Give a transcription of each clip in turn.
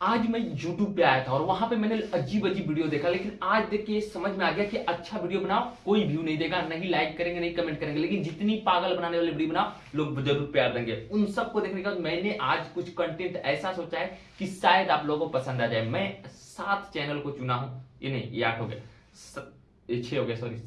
आज मैं YouTube पे आया था और वहाँ पे मैंने अजीब अजीब वीडियो देखा, लेकिन आज देख के समझ में आ गया कि अच्छा वीडियो बनाओ, कोई व्यू नहीं देगा नहीं लाइक करेंगे नहीं कमेंट करेंगे, लेकिन जितनी पागल बनाने वाली वीडियो बनाओ, लोग ज़रूर प्यार देंगे। उन सबको देखने के बाद मैंने आज कुछ कंटेंट ऐसा सोचा है कि शायद आप लोगों को पसंद आ जाए। मैं सात चैनल को चुना हूँ। ये नहीं, ये आठ हो गया छह हो गया सॉरी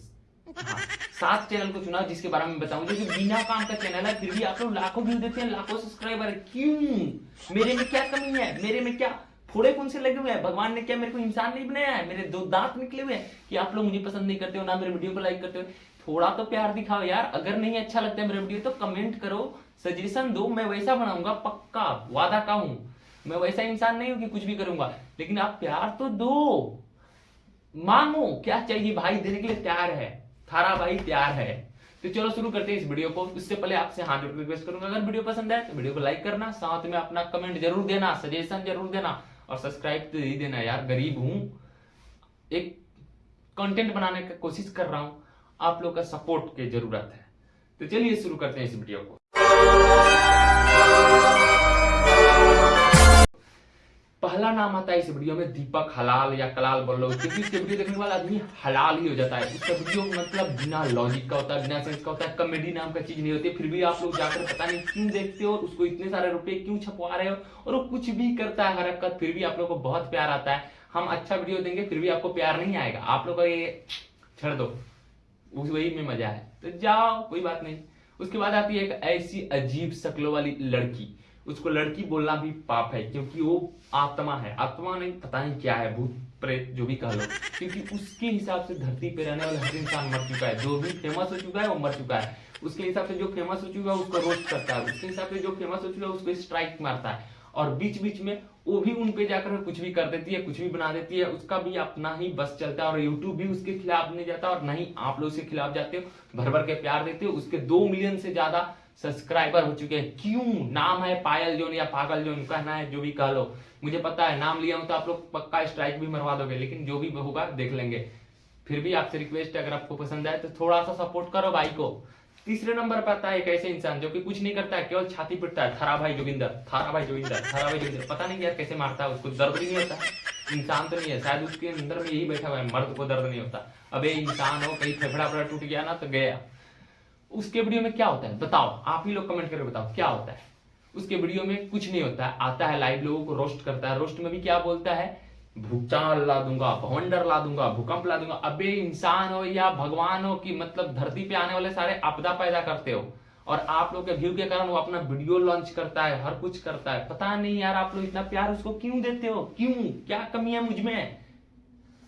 हाँ, सात चैनल को चुना जिसके बारे में बताऊँ। जो बिना काम का चैनल है फिर भी आप लोग लाखों व्यू देते हैं लाखों सब्सक्राइबर है। क्यों? मेरे में क्या कमी है? मेरे में क्या फोड़े कौन से लगे हुए हैं? भगवान ने क्या मेरे को इंसान नहीं बनाया है? मेरे दो दांत निकले हुए हैं कि आप लोग मुझे पसंद नहीं करते हो ना मेरे वीडियो को लाइक करते हो। थोड़ा तो प्यार दिखाओ यार। अगर नहीं अच्छा लगता है मेरा वीडियो तो कमेंट करो। सजेशन दो मैं वैसा बनाऊँगा पक्का वादा का हूँ। मैं वैसा इंसान नहीं हूँ कि कुछ भी करूँगा। लेकिन आप प्यार तो दो। मांगो क्या चाहिए? भाई देने के लिए तैयार है। थारा भाई तैयार है। तो चलो शुरू करते हैं इस वीडियो को। इससे पहले आपसे हाथ रिक्वेस्ट करूँगा। अगर वीडियो पसंद है तो वीडियो को लाइक करना, साथ में अपना कमेंट ज़रूर देना सजेशन ज़रूर देना और सब्सक्राइब तो ही देना यार, गरीब हूँ। एक कंटेंट बनाने की कोशिश कर रहा हूँ। आप लोग का सपोर्ट की ज़रूरत है। तो चलिए शुरू करते हैं इस वीडियो को। पहला नाम आता है इस वीडियो में, दीपक हलाल या कलाल बोल लो क्योंकि इसके वीडियो देखने वाला आदमी हलाल ही हो जाता है। उसका वीडियो मतलब बिना लॉजिक का होता है, बिना सेंस का होता है कॉमेडी नाम का चीज़ नहीं होती फिर भी आप लोग जाकर पता नहीं क्यों देखते हो, उसको इतने सारे रुपए क्यों छपवा रहे हो, और वो कुछ भी करता है हरकत, फिर भी आप लोग को बहुत प्यार आता है। हम अच्छा वीडियो देंगे, फिर भी आपको प्यार नहीं आएगा। आप लोग का ये छड़ दो। उस वही में मज़ा है। तो जाओ, कोई बात नहीं। उसके बाद आती है एक ऐसी अजीब शक्लों वाली लड़की। उसको लड़की बोलना भी पाप है, क्योंकि वो आत्मा है। आत्मा नहीं, पता नहीं क्या है, भूत प्रेत जो भी कह लो। क्योंकि उसके हिसाब से धरती पे रहने वाला हर इंसान मर चुका है। जो भी फ़ेमस हो चुका है, वो मर चुका है। उसके हिसाब से जो फ़ेमस हो चुका है, उसको रोस्ट करता है। उसके हिसाब से जो फ़ेमस हो चुका है, उसको स्ट्राइक मारता है। और बीच बीच में वो भी उन पे जाकर कुछ भी कर देती है, कुछ भी बना देती है। उसका भी अपना ही बस चलता है और यूट्यूब भी उसके खिलाफ नहीं जाता और नहीं आप लोग उसके खिलाफ जाते हो। भर भर के प्यार देते हो। उसके दो मिलियन से ज़्यादा सब्सक्राइबर हो चुके हैं। क्यों? नाम है पायल जोन या पागल जोन, कहना है, जो भी कह लो। मुझे पता है, नाम लिया हूँ तो आप लोग पक्का स्ट्राइक भी मरवा दोगे, लेकिन जो भी होगा, देख लेंगे। फिर भी आपसे रिक्वेस्ट है, अगर आपको पसंद आए तो थोड़ा सा सपोर्ट करो भाई को। तीसरे नंबर पर आता है एक ऐसे इंसान, जो कि कुछ नहीं करता है, केवल छाती पिटता है। थारा भाई जोगिंदर, थारा भाई जोगिंदर, थारा भाई जोगिंदर। पता नहीं यार कैसे मारता है, उसको दर्द नहीं होता। इंसान तो नहीं है, शायद उसके अंदर में यही बैठा हुआ है, मर्द को दर्द नहीं होता। अब, इंसान हो, कहीं फेफड़ा फेफड़ा टूट गया ना तो गया। उसके वीडियो में क्या होता है? बताओ, आप ही लोग कमेंट करके बताओ, क्या होता है? उसके वीडियो में कुछ नहीं होता है आता है लाइव लोगों को रोस्ट करता है। रोस्ट में भी क्या बोलता है? भूचाल ला दूँगा भवंडर ला दूँगा, भूकंप ला दूँगा। अबे, इंसान हो या भगवान हो कि मतलब धरती पे आने वाले सारे आपदा पैदा करते हो और आप लोग के व्यू के कारण वो अपना वीडियो लॉन्च करता है, हर कुछ करता है। पता नहीं यार, आप लोग इतना प्यार उसको क्यों देते हो? क्यों? क्या कमी है मुझमें?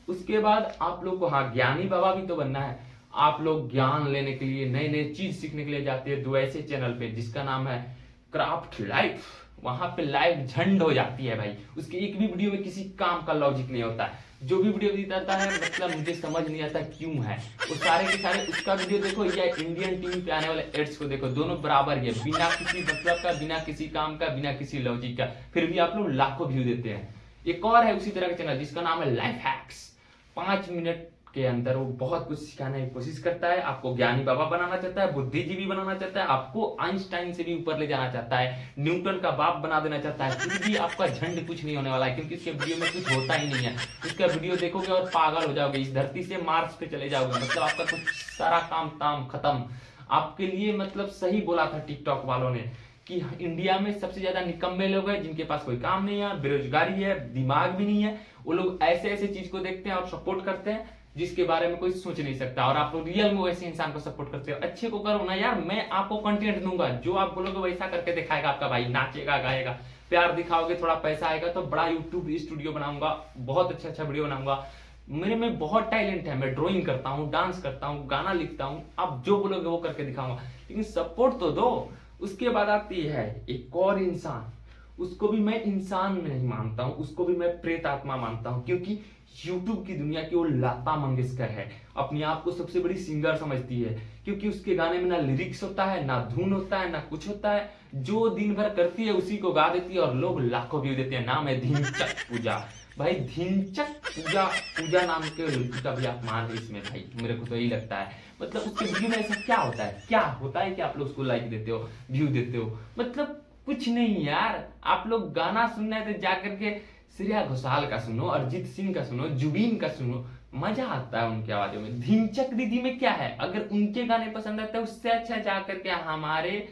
उसके बाद आप लोग को हाँ ज्ञानी बाबा भी तो बनना है। आप लोग ज्ञान लेने के लिए नए नए चीज़ सीखने के लिए जाते हैं, दो ऐसे चैनल पे, जिसका नाम है क्राफ्ट लाइफ वहाँ पे लाइव झंड हो जाती है भाई। उसके एक भी वीडियो में किसी काम का लॉजिक नहीं होता। है जो भी वीडियो दिखाता है मतलब मुझे समझ नहीं आता क्यों है। वो सारे के सारे, उसका वीडियो देखो, या इंडियन टीवी पे आने वाले एड्स को देखो, दोनों बराबर ही है। बिना किसी मतलब का, बिना किसी काम का, बिना किसी लॉजिक का। फिर भी आप लोग लाखों व्यू देते हैं। एक और है उसी तरह का चैनल जिसका नाम है लाइफ हैक्स पाँच मिनट के अंदर वो बहुत कुछ सिखाने की कोशिश करता है, आपको ज्ञानी बाबा बनाना चाहता है, बुद्धिजीवी बनाना चाहता है, आपको आइंस्टाइन से भी ऊपर ले जाना चाहता है, न्यूटन का बाप बना देना चाहता है भी आपका झंड कुछ नहीं होने वाला है, क्योंकि इसके वीडियो में कुछ होता ही नहीं है। उसका वीडियो देखोगे और पागल हो जाओगे, इस धरती से मार्स पे चले जाओगे मतलब आपका कुछ सारा काम ताम खत्म। आपके लिए मतलब सही बोला था टिकटॉक वालों ने कि इंडिया में सबसे ज़्यादा निकम्मे लोग हैं, जिनके पास कोई काम नहीं है, बेरोजगारी है, दिमाग भी नहीं है। वो लोग ऐसे ऐसे चीज़ को देखते हैं और सपोर्ट करते हैं जिसके बारे में कोई सोच नहीं सकता। और आप लोग रियल में वैसे इंसान को सपोर्ट करते हो। अच्छे को करो ना यार, मैं आपको कंटेंट दूँगा। जो आप बोलोगे वैसा करके दिखाएगा आपका भाई, नाचेगा, गाएगा। प्यार दिखाओगे, थोड़ा पैसा आएगा तो बड़ा यूट्यूब स्टूडियो बनाऊँगा, बहुत अच्छा अच्छा वीडियो बनाऊँगा। मेरे में बहुत टैलेंट है, मैं ड्राइंग करता हूँ डांस करता हूँ, गाना लिखता हूँ, आप जो बोलोगे वो करके दिखाऊँगा। लेकिन सपोर्ट तो दो। उसके बाद आती है एक और इंसान। उसको भी मैं इंसान नहीं मानता हूँ, उसको भी मैं प्रेत आत्मा मानता हूँ, क्योंकि यूट्यूब की दुनिया की वो लता मंगेशकर है। अपने आप को सबसे बड़ी सिंगर समझती है, क्योंकि उसके गाने में ना लिरिक्स होता है, ना धुन होता है, ना कुछ होता है। जो दिन भर करती है, उसी को गा देती है और लोग लाखों व्यू देते हैं। नाम है धिनचक पूजा। भाई, धिनचक पूजा पूजा नाम के का भी अपमान है इसमें, भाई, मेरे को तो यही लगता है। मतलब उसके वीडियो में ऐसा क्या होता है? क्या होता है कि आप लोग उसको लाइक देते हो व्यू देते हो? मतलब कुछ नहीं यार। आप लोग गाना सुनना है तो जाकर के श्रेया घोषाल का सुनो, अरिजीत सिंह का सुनो, जुबीन का सुनो। मज़ा आता है उनकी आवाजों में। धिनचक दीदी में क्या है? अगर उनके गाने पसंद आते हैं उससे अच्छा जाकर के हमारे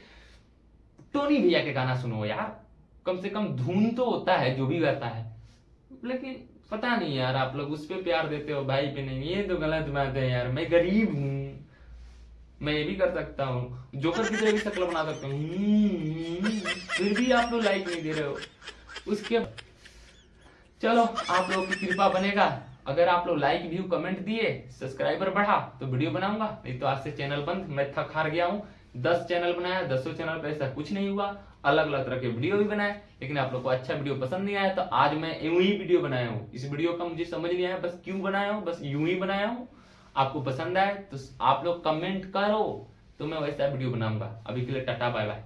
टोनी भैया के गाना सुनो यार। कम से कम धुन तो होता है, जो भी गाता है। लेकिन पता नहीं यार, आप लोग उस पर प्यार देते हो, भाई पे नहीं। ये तो गलत बात है यार। मैं गरीब हूँ। मैं ये भी कर सकता हूँ। जोकर की तरह भी शक्ल बना सकता हूँ। फिर भी आप लोग लाइक नहीं दे रहे हो। उसके चलो, आप लोगों की कृपा बनेगा। अगर आप लोग लाइक व्यू कमेंट दिए सब्सक्राइबर बढ़ा तो वीडियो बनाऊँगा। नहीं तो आज से चैनल बंद। मैं थक हार गया हूँ। दस चैनल बनाया, दसों चैनल पे ऐसा कुछ नहीं हुआ। अलग अलग तरह के वीडियो भी बनाए। लेकिन आप लोग को अच्छा वीडियो पसंद नहीं आया तो आज मैं यूँ ही वीडियो बनाया हूँ। इस वीडियो का मुझे समझ नहीं आया, बस क्यों बनाया हूँ? बस यूँ ही बनाया हूँ। आपको पसंद आए तो आप लोग कमेंट करो तो मैं वैसा वीडियो बनाऊँगा। अभी के लिए टाटा बाय बाय